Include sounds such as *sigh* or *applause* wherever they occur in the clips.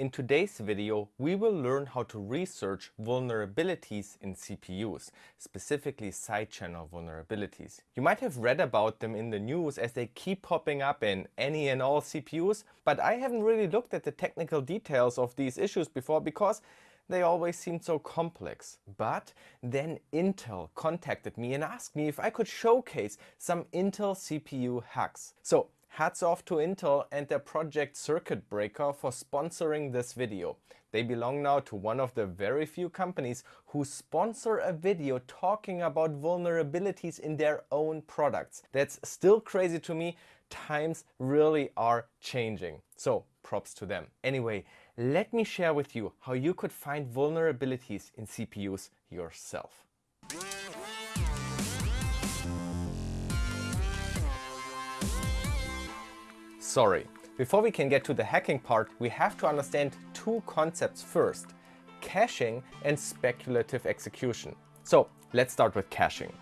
In today's video, we will learn how to research vulnerabilities in CPUs, specifically side channel vulnerabilities. You might have read about them in the news as they keep popping up in any and all CPUs, but I haven't really looked at the technical details of these issues before because they always seemed so complex. But then Intel contacted me and asked me if I could showcase some Intel CPU hacks. So Hats off to Intel and their project Circuit Breaker for sponsoring this video. They belong now to one of the very few companies who sponsor a video talking about vulnerabilities in their own products. That's still crazy to me. Times really are changing. So props to them. Anyway, let me share with you how you could find vulnerabilities in CPUs yourself. Sorry, before we can get to the hacking part, we have to understand two concepts first, caching and speculative execution. So let's start with caching.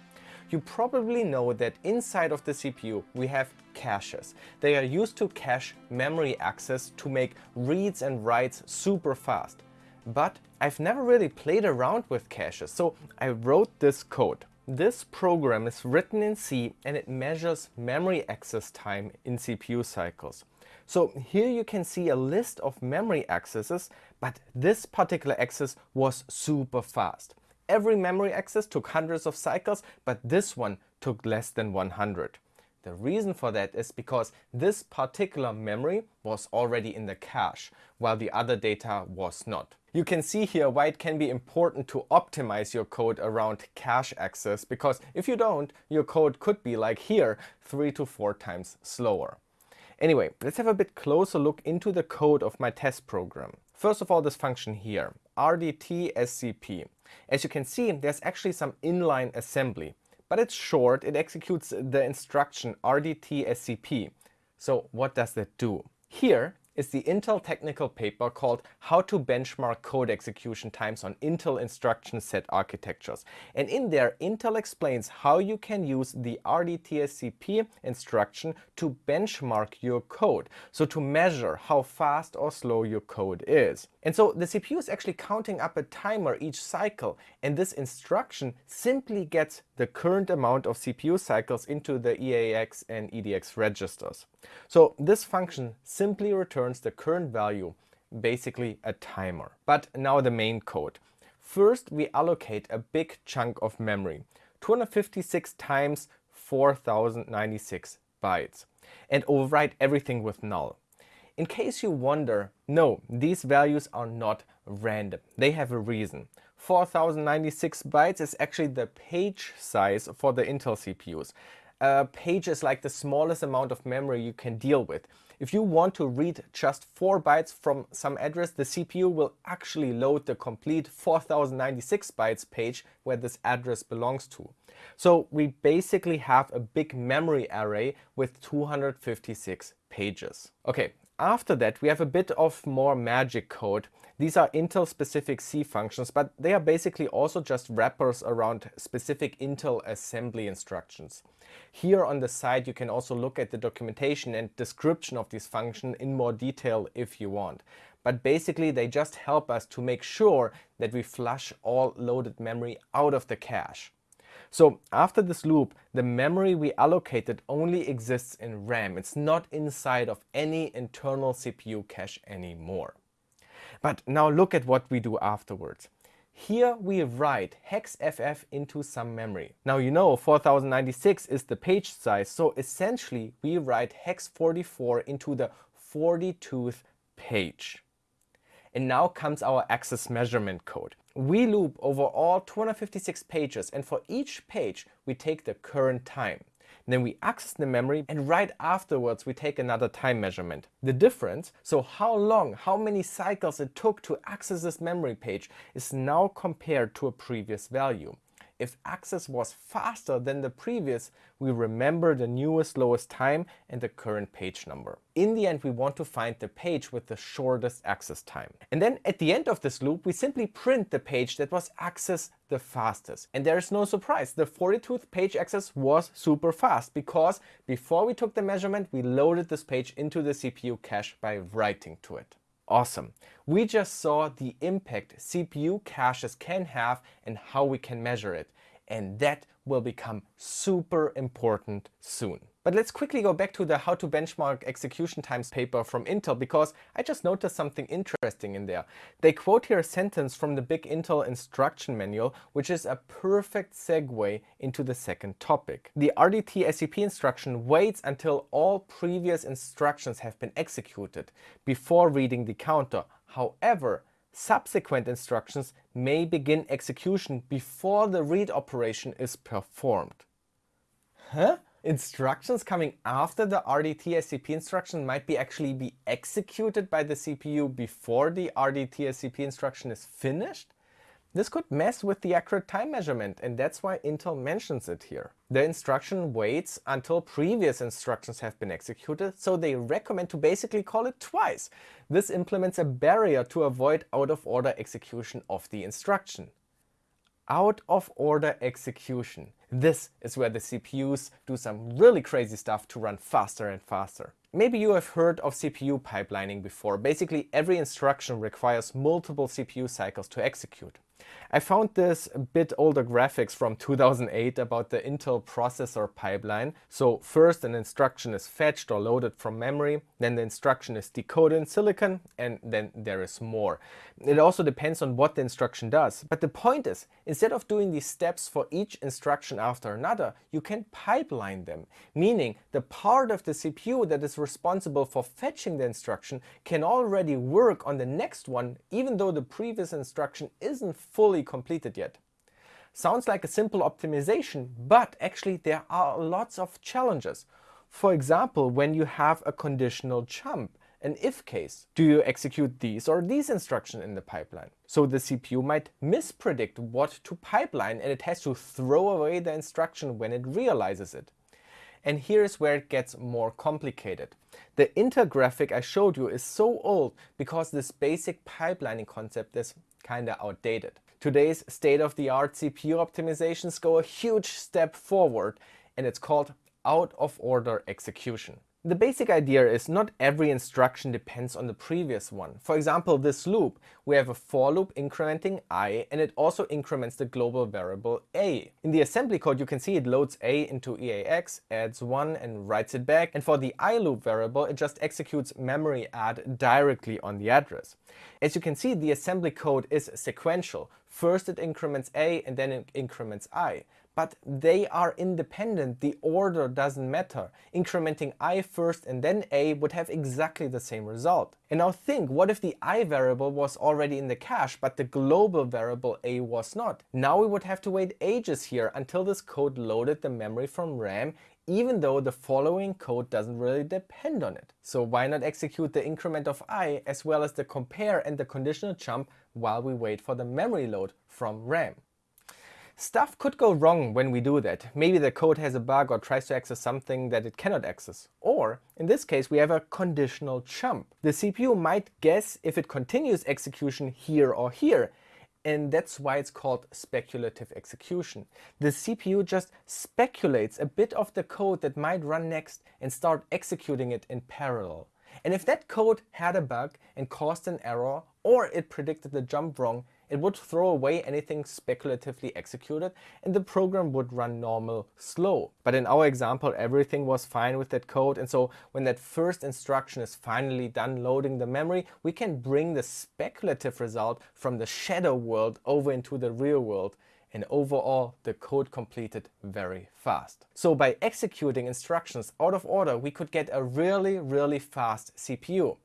You probably know that inside of the CPU we have caches. They are used to cache memory access to make reads and writes super fast. But I've never really played around with caches, so I wrote this code. This program is written in C and it measures memory access time in CPU cycles. So here you can see a list of memory accesses, but this particular access was super fast. Every memory access took hundreds of cycles, but this one took less than 100. The reason for that is because this particular memory was already in the cache, while the other data was not. You can see here why it can be important to optimize your code around cache access, because if you don't, your code could be like here, three to four times slower. Anyway, let's have a bit closer look into the code of my test program. First of all, this function here, rdtscp. As you can see, there's actually some inline assembly, but it's short, it executes the instruction rdtscp. So what does that do? Here, is the Intel technical paper called How to Benchmark Code Execution Times on Intel Instruction Set Architectures. And in there, Intel explains how you can use the RDTSCP instruction to benchmark your code, so to measure how fast or slow your code is. And so the CPU is actually counting up a timer each cycle, and this instruction simply gets the current amount of CPU cycles into the EAX and EDX registers. So this function simply returns the current value, basically a timer. But now the main code. First, we allocate a big chunk of memory, 256 times 4096 bytes, and overwrite everything with null. In case you wonder, no, these values are not random. They have a reason. 4096 bytes is actually the page size for the Intel CPUs a page is like the smallest amount of memory you can deal with. If you want to read just 4 bytes from some address, the CPU will actually load the complete 4096 bytes page where this address belongs to. So we basically have a big memory array with 256 pages. Okay, after that we have a bit of more magic code. These are Intel specific C functions, but they are basically also just wrappers around specific Intel assembly instructions. Here on the side you can also look at the documentation and description of this function in more detail if you want. But basically they just help us to make sure that we flush all loaded memory out of the cache. So after this loop, the memory we allocated only exists in RAM. It's not inside of any internal CPU cache anymore. But now look at what we do afterwards. Here we write hexFF into some memory. Now you know 4096 is the page size, so essentially we write hex44 into the 42th page. And now comes our access measurement code. We loop over all 256 pages and for each page we take the current time. Then we access the memory and right afterwards we take another time measurement. The difference, so how long, how many cycles it took to access this memory page is now compared to a previous value if access was faster than the previous, we remember the newest lowest time and the current page number. In the end, we want to find the page with the shortest access time. And then at the end of this loop, we simply print the page that was accessed the fastest. And there is no surprise, the 42th page access was super fast because before we took the measurement, we loaded this page into the CPU cache by writing to it. Awesome. We just saw the impact CPU caches can have and how we can measure it. And that will become super important soon. But let's quickly go back to the how to benchmark execution times paper from Intel because I just noticed something interesting in there. They quote here a sentence from the big Intel instruction manual, which is a perfect segue into the second topic. The RDTSCP instruction waits until all previous instructions have been executed before reading the counter. However, subsequent instructions may begin execution before the read operation is performed. Huh? Instructions coming after the RDTSCP instruction might be actually be executed by the CPU before the RDTSCP instruction is finished? This could mess with the accurate time measurement and that's why Intel mentions it here. The instruction waits until previous instructions have been executed, so they recommend to basically call it twice. This implements a barrier to avoid out-of-order execution of the instruction out of order execution. This is where the CPUs do some really crazy stuff to run faster and faster. Maybe you have heard of CPU pipelining before. Basically every instruction requires multiple CPU cycles to execute. I found this bit older graphics from 2008 about the Intel processor pipeline. So first an instruction is fetched or loaded from memory, then the instruction is decoded in silicon, and then there is more. It also depends on what the instruction does. But the point is, instead of doing these steps for each instruction after another, you can pipeline them, meaning the part of the CPU that is responsible for fetching the instruction can already work on the next one, even though the previous instruction isn't fully completed yet. Sounds like a simple optimization, but actually there are lots of challenges. For example, when you have a conditional jump, an if case. Do you execute these or these instructions in the pipeline? So the CPU might mispredict what to pipeline and it has to throw away the instruction when it realizes it. And here's where it gets more complicated. The Intel graphic I showed you is so old because this basic pipelining concept is kinda outdated. Today's state-of-the-art CPU optimizations go a huge step forward and it's called out-of-order execution. The basic idea is not every instruction depends on the previous one. For example, this loop, we have a for loop incrementing i and it also increments the global variable a. In the assembly code you can see it loads a into EAX, adds 1 and writes it back and for the i loop variable it just executes memory add directly on the address. As you can see the assembly code is sequential. First it increments a and then it increments i but they are independent. The order doesn't matter. Incrementing i first and then a would have exactly the same result. And now think, what if the i variable was already in the cache, but the global variable a was not? Now we would have to wait ages here until this code loaded the memory from RAM even though the following code doesn't really depend on it. So why not execute the increment of i as well as the compare and the conditional jump while we wait for the memory load from RAM? Stuff could go wrong when we do that. Maybe the code has a bug or tries to access something that it cannot access. Or, in this case, we have a conditional jump. The CPU might guess if it continues execution here or here, and that's why it's called speculative execution. The CPU just speculates a bit of the code that might run next and start executing it in parallel. And if that code had a bug and caused an error, or it predicted the jump wrong, it would throw away anything speculatively executed and the program would run normal slow. But in our example, everything was fine with that code. And so when that first instruction is finally done loading the memory, we can bring the speculative result from the shadow world over into the real world and overall the code completed very fast. So by executing instructions out of order, we could get a really, really fast CPU.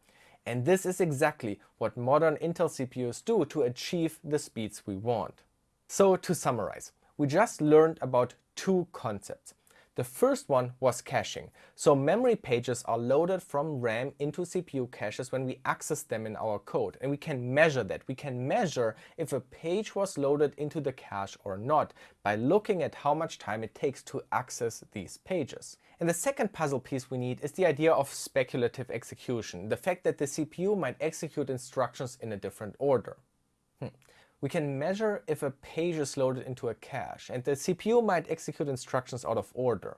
And this is exactly what modern Intel CPUs do to achieve the speeds we want. So to summarize, we just learned about two concepts. The first one was caching. So memory pages are loaded from RAM into CPU caches when we access them in our code. And we can measure that. We can measure if a page was loaded into the cache or not by looking at how much time it takes to access these pages. And the second puzzle piece we need is the idea of speculative execution. The fact that the CPU might execute instructions in a different order. Hmm we can measure if a page is loaded into a cache and the CPU might execute instructions out of order.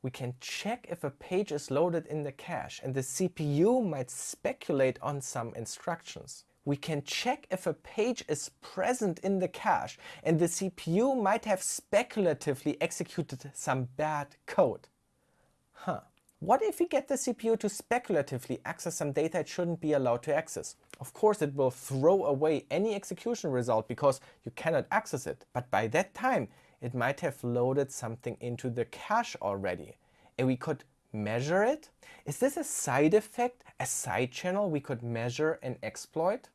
we can check if a page is loaded in the cache and the CPU might speculate on some instructions. We can check if a page is present in the cache and the CPU might have speculatively executed some bad code. Huh. What if we get the CPU to speculatively access some data it shouldn't be allowed to access? Of course it will throw away any execution result because you cannot access it. But by that time it might have loaded something into the cache already. And we could measure it? Is this a side effect, a side channel we could measure and exploit?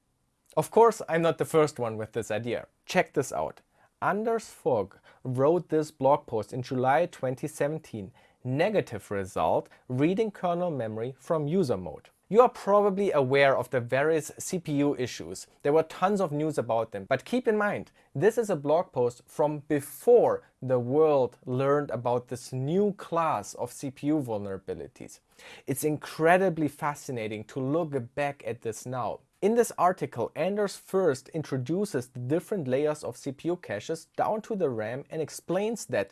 Of course, I'm not the first one with this idea. Check this out. Anders Fogh wrote this blog post in July 2017 negative result reading kernel memory from user mode. You are probably aware of the various CPU issues. There were tons of news about them. But keep in mind, this is a blog post from before the world learned about this new class of CPU vulnerabilities. It's incredibly fascinating to look back at this now. In this article, Anders first introduces the different layers of CPU caches down to the RAM and explains that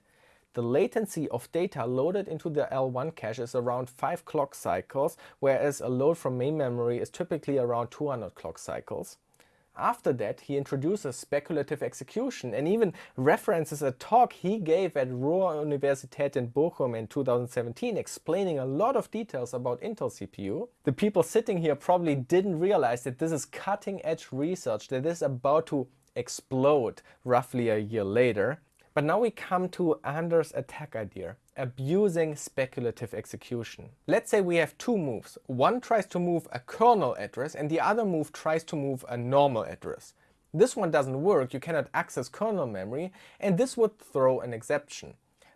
the latency of data loaded into the L1 cache is around 5 clock cycles, whereas a load from main memory is typically around 200 clock cycles. After that, he introduces speculative execution and even references a talk he gave at Ruhr-Universität in Bochum in 2017 explaining a lot of details about Intel CPU. The people sitting here probably didn't realize that this is cutting edge research that is about to explode roughly a year later. But now we come to Anders' attack idea, abusing speculative execution. Let's say we have two moves. One tries to move a kernel address and the other move tries to move a normal address. This one doesn't work, you cannot access kernel memory, and this would throw an exception.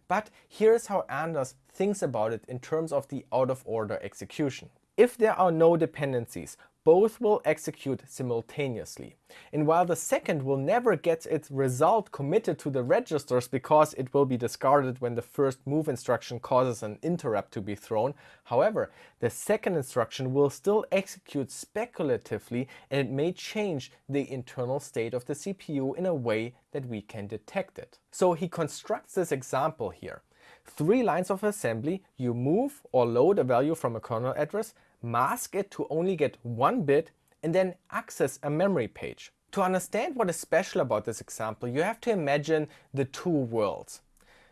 But here's how Anders thinks about it in terms of the out-of-order execution. If there are no dependencies, both will execute simultaneously. And while the second will never get its result committed to the registers because it will be discarded when the first move instruction causes an interrupt to be thrown, however, the second instruction will still execute speculatively and it may change the internal state of the CPU in a way that we can detect it. So he constructs this example here. Three lines of assembly, you move or load a value from a kernel address, mask it to only get one bit and then access a memory page. To understand what is special about this example, you have to imagine the two worlds.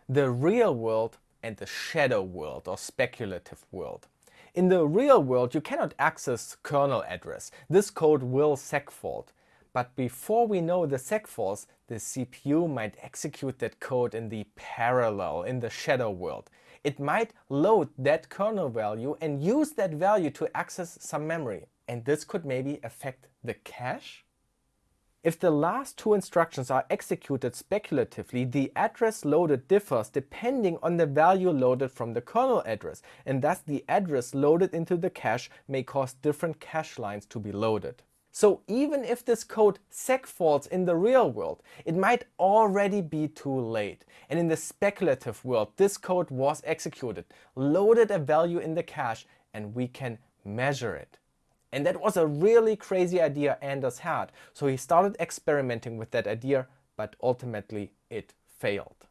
The real world and the shadow world or speculative world. In the real world, you cannot access kernel address. This code will segfault. But before we know the segfaults, the CPU might execute that code in the parallel, in the shadow world it might load that kernel value and use that value to access some memory. And this could maybe affect the cache? If the last two instructions are executed speculatively, the address loaded differs depending on the value loaded from the kernel address, and thus the address loaded into the cache may cause different cache lines to be loaded. So even if this code segfaults in the real world, it might already be too late. And in the speculative world, this code was executed, loaded a value in the cache, and we can measure it. And that was a really crazy idea Anders had. So he started experimenting with that idea, but ultimately it failed.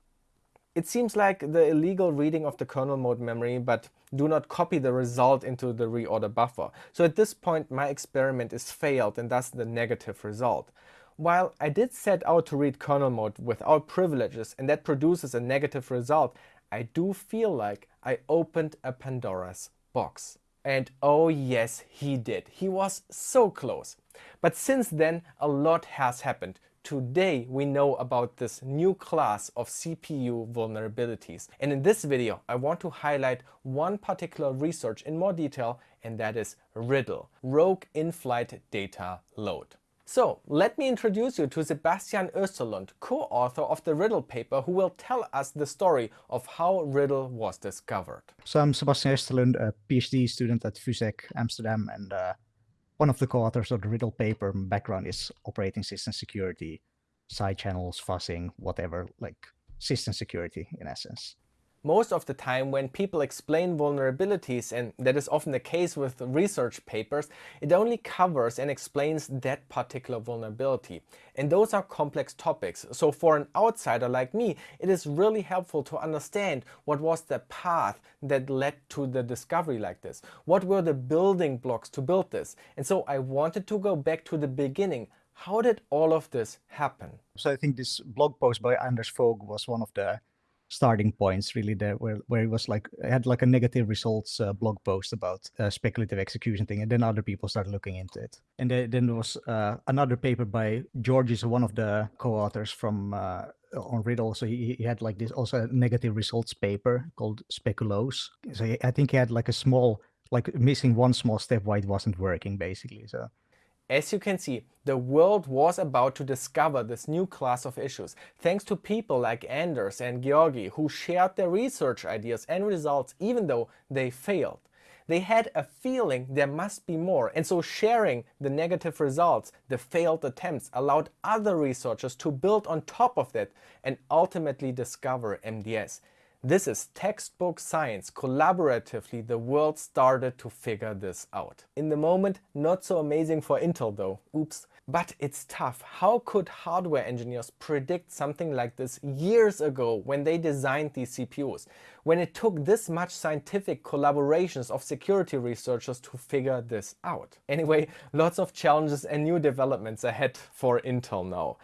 It seems like the illegal reading of the kernel mode memory, but do not copy the result into the reorder buffer. So at this point my experiment is failed and thus the negative result. While I did set out to read kernel mode without privileges and that produces a negative result, I do feel like I opened a Pandora's box. And oh yes, he did. He was so close. But since then, a lot has happened. Today we know about this new class of CPU vulnerabilities. And in this video I want to highlight one particular research in more detail and that is RIDL, Rogue In-Flight Data Load. So let me introduce you to Sebastian Österlund, co-author of the RIDL paper who will tell us the story of how RIDL was discovered. So I'm Sebastian Österlund, a PhD student at VUSEC Amsterdam and uh, one of the co-authors of the RIDL paper. My background is operating system security, side channels, fuzzing, whatever, like system security in essence. Most of the time when people explain vulnerabilities, and that is often the case with research papers, it only covers and explains that particular vulnerability. And those are complex topics. So for an outsider like me, it is really helpful to understand what was the path that led to the discovery like this. What were the building blocks to build this? And so I wanted to go back to the beginning. How did all of this happen? So I think this blog post by Anders Fogh was one of the starting points really there where, where it was like had like a negative results uh, blog post about uh, speculative execution thing and then other people started looking into it. And then, then there was uh, another paper by george is one of the co-authors from uh, on RIDL. So he, he had like this also negative results paper called speculose so i think he had like a small like missing one small step why it wasn't working basically. So as you can see, the world was about to discover this new class of issues, thanks to people like Anders and Giorgi who shared their research ideas and results even though they failed. They had a feeling there must be more, and so sharing the negative results, the failed attempts, allowed other researchers to build on top of that and ultimately discover MDS. This is textbook science. Collaboratively, the world started to figure this out. In the moment, not so amazing for Intel though. Oops. But it's tough. How could hardware engineers predict something like this years ago when they designed these CPUs? When it took this much scientific collaborations of security researchers to figure this out? Anyway, lots of challenges and new developments ahead for Intel now.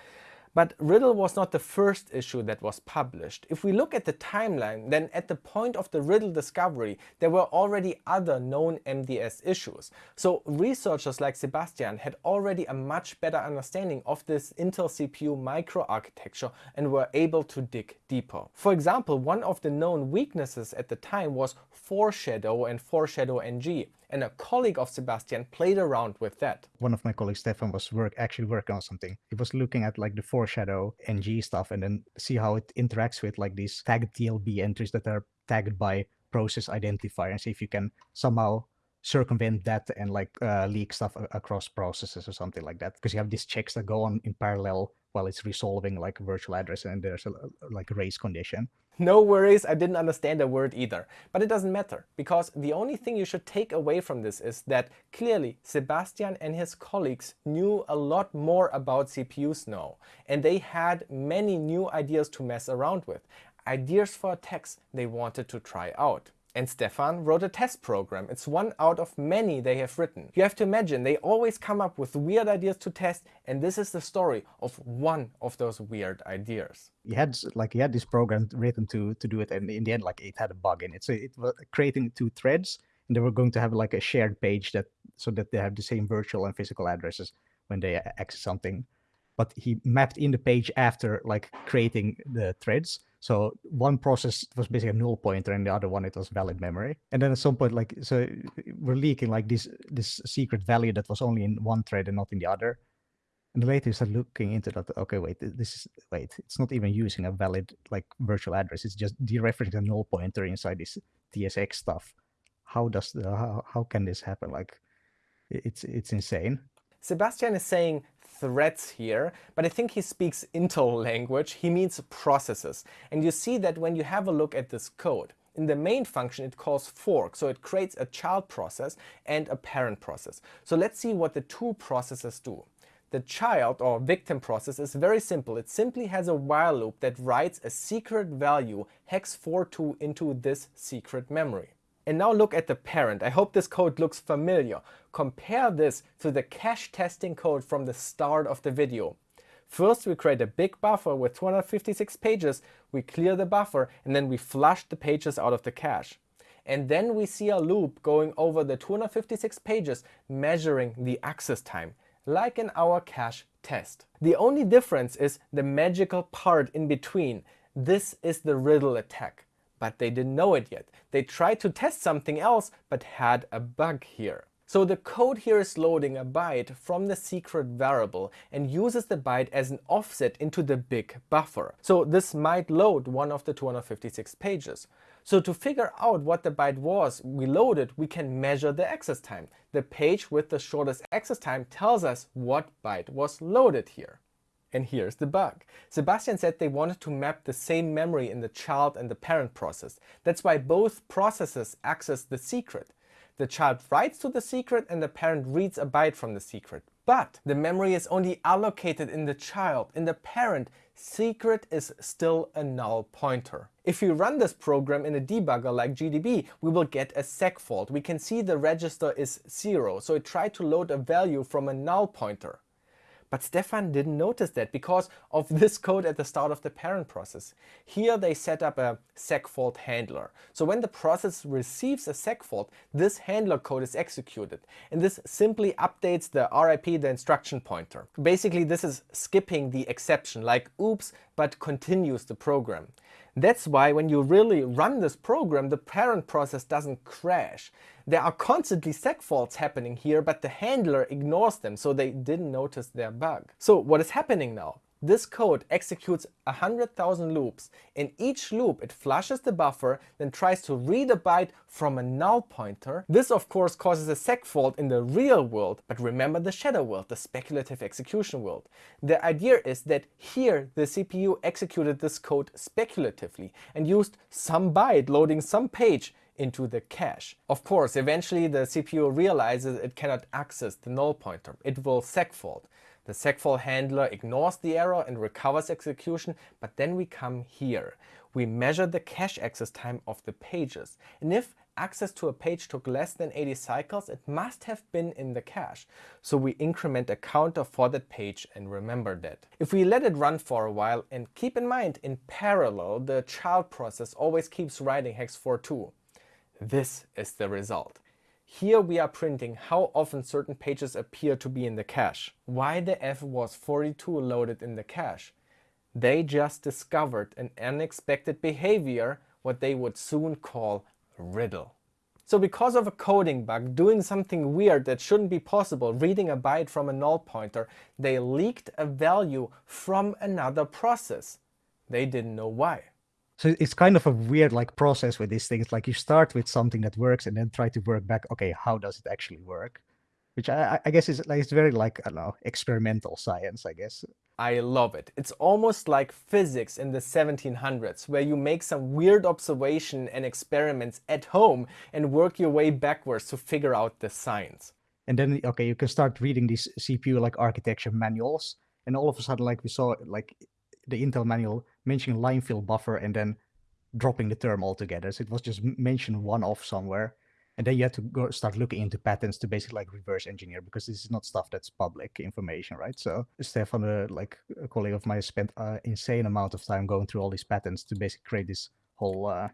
But RIDL was not the first issue that was published. If we look at the timeline, then at the point of the RIDL discovery, there were already other known MDS issues. So researchers like Sebastian had already a much better understanding of this Intel CPU microarchitecture and were able to dig deeper. For example, one of the known weaknesses at the time was foreshadow and foreshadow NG and a colleague of Sebastian played around with that. One of my colleagues, Stefan, was work actually working on something. He was looking at like the foreshadow NG stuff and then see how it interacts with like these tagged TLB entries that are tagged by process identifier and see if you can somehow circumvent that and like uh, leak stuff across processes or something like that because you have these checks that go on in parallel while it's resolving like virtual address and there's a like race condition *laughs* no worries, I didn't understand a word either. But it doesn't matter, because the only thing you should take away from this is that clearly Sebastian and his colleagues knew a lot more about CPUs now. And they had many new ideas to mess around with. Ideas for attacks they wanted to try out. And Stefan wrote a test program. It's one out of many they have written. You have to imagine they always come up with weird ideas to test and this is the story of one of those weird ideas. He had like he had this program written to to do it and in the end like it had a bug in it. So it was creating two threads and they were going to have like a shared page that so that they have the same virtual and physical addresses when they access something. But he mapped in the page after like creating the threads so one process was basically a null pointer and the other one it was valid memory. And then at some point, like so we're leaking like this this secret value that was only in one thread and not in the other. And later you start looking into that. Okay, wait, this is wait, it's not even using a valid like virtual address. It's just dereferencing a null pointer inside this TSX stuff. How does the, how, how can this happen? Like, it's it's insane. Sebastian is saying threads here, but I think he speaks Intel language. He means processes. And you see that when you have a look at this code. In the main function, it calls fork, so it creates a child process and a parent process. So let's see what the two processes do. The child or victim process is very simple. It simply has a while loop that writes a secret value hex 42 into this secret memory. And now look at the parent. I hope this code looks familiar. Compare this to the cache testing code from the start of the video. First we create a big buffer with 256 pages, we clear the buffer and then we flush the pages out of the cache. And then we see a loop going over the 256 pages measuring the access time, like in our cache test. The only difference is the magical part in between. This is the RIDL attack but they didn't know it yet. They tried to test something else, but had a bug here. So the code here is loading a byte from the secret variable and uses the byte as an offset into the big buffer. So this might load one of the 256 pages. So to figure out what the byte was we loaded, we can measure the access time. The page with the shortest access time tells us what byte was loaded here. And here's the bug. Sebastian said they wanted to map the same memory in the child and the parent process. That's why both processes access the secret. The child writes to the secret and the parent reads a byte from the secret. But the memory is only allocated in the child. In the parent, secret is still a null pointer. If we run this program in a debugger like GDB, we will get a seg fault. We can see the register is zero, so it tried to load a value from a null pointer. But Stefan didn't notice that because of *laughs* this code at the start of the parent process. Here they set up a segfault handler. So when the process receives a segfault, this handler code is executed. And this simply updates the RIP, the instruction pointer. Basically, this is skipping the exception, like oops, but continues the program. That's why when you really run this program, the parent process doesn't crash. There are constantly seg faults happening here, but the handler ignores them, so they didn't notice their bug. So what is happening now? This code executes 100,000 loops. In each loop it flushes the buffer, then tries to read a byte from a null pointer. This of course causes a seg fault in the real world, but remember the shadow world, the speculative execution world. The idea is that here the CPU executed this code speculatively and used some byte loading some page into the cache. Of course, eventually the CPU realizes it cannot access the null pointer. It will segfault. The segfault handler ignores the error and recovers execution, but then we come here. We measure the cache access time of the pages. And if access to a page took less than 80 cycles, it must have been in the cache. So we increment a counter for that page and remember that. If we let it run for a while and keep in mind, in parallel, the child process always keeps writing hex 4.2. This is the result. Here we are printing how often certain pages appear to be in the cache. Why the F was 42 loaded in the cache? They just discovered an unexpected behavior, what they would soon call RIDL. So because of a coding bug, doing something weird that shouldn't be possible, reading a byte from a null pointer, they leaked a value from another process. They didn't know why. So it's kind of a weird like process with these things. Like you start with something that works and then try to work back. Okay, how does it actually work? Which I, I guess is like it's very like I don't know experimental science. I guess. I love it. It's almost like physics in the 1700s, where you make some weird observation and experiments at home and work your way backwards to figure out the science. And then okay, you can start reading these CPU like architecture manuals, and all of a sudden, like we saw, like the Intel manual mentioning line fill buffer and then dropping the term altogether. So it was just mentioned one off somewhere. And then you had to go start looking into patents to basically like reverse engineer because this is not stuff that's public information, right? So Stefan, uh, like a colleague of mine, spent an insane amount of time going through all these patents to basically create this whole uh,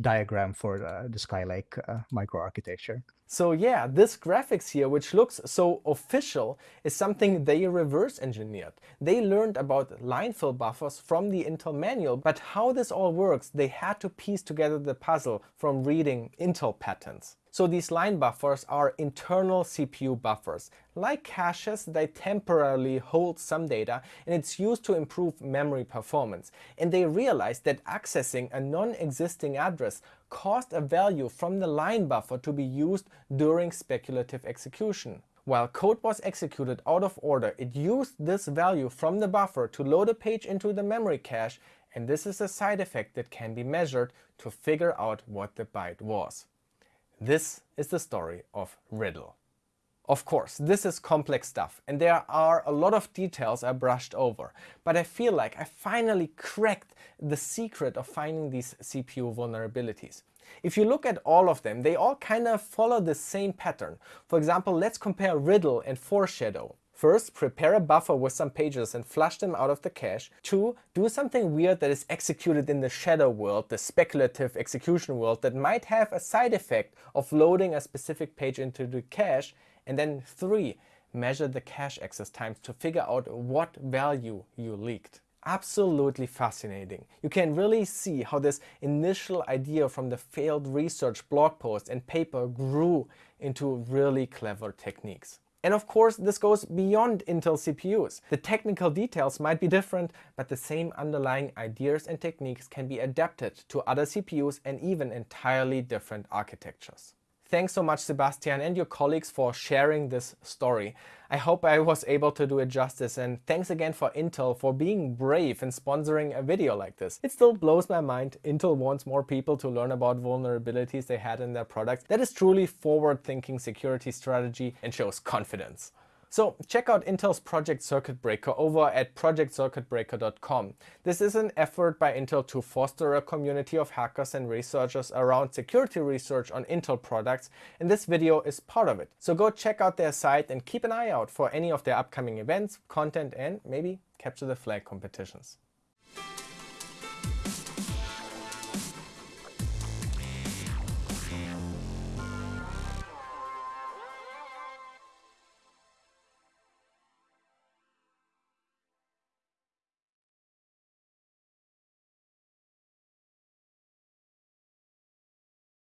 diagram for uh, the Skylake uh, microarchitecture. So yeah, this graphics here, which looks so official, is something they reverse engineered. They learned about line fill buffers from the Intel manual, but how this all works, they had to piece together the puzzle from reading Intel patents. So these line buffers are internal CPU buffers. Like caches, they temporarily hold some data and it's used to improve memory performance. And they realized that accessing a non-existing address caused a value from the line buffer to be used during speculative execution. While code was executed out of order, it used this value from the buffer to load a page into the memory cache and this is a side effect that can be measured to figure out what the byte was. This is the story of RIDL. Of course, this is complex stuff and there are a lot of details I brushed over, but I feel like I finally cracked the secret of finding these CPU vulnerabilities. If you look at all of them, they all kind of follow the same pattern. For example, let's compare RIDL and Foreshadow. First, prepare a buffer with some pages and flush them out of the cache. Two, do something weird that is executed in the shadow world, the speculative execution world that might have a side effect of loading a specific page into the cache. And then three, measure the cache access times to figure out what value you leaked. Absolutely fascinating. You can really see how this initial idea from the failed research blog post and paper grew into really clever techniques. And of course, this goes beyond Intel CPUs. The technical details might be different, but the same underlying ideas and techniques can be adapted to other CPUs and even entirely different architectures. Thanks so much, Sebastian, and your colleagues for sharing this story. I hope I was able to do it justice, and thanks again for Intel for being brave and sponsoring a video like this. It still blows my mind Intel wants more people to learn about vulnerabilities they had in their products. That is truly forward-thinking security strategy and shows confidence. So check out Intel's Project Circuit Breaker over at projectcircuitbreaker.com. This is an effort by Intel to foster a community of hackers and researchers around security research on Intel products, and this video is part of it. So go check out their site and keep an eye out for any of their upcoming events, content, and maybe capture the flag competitions.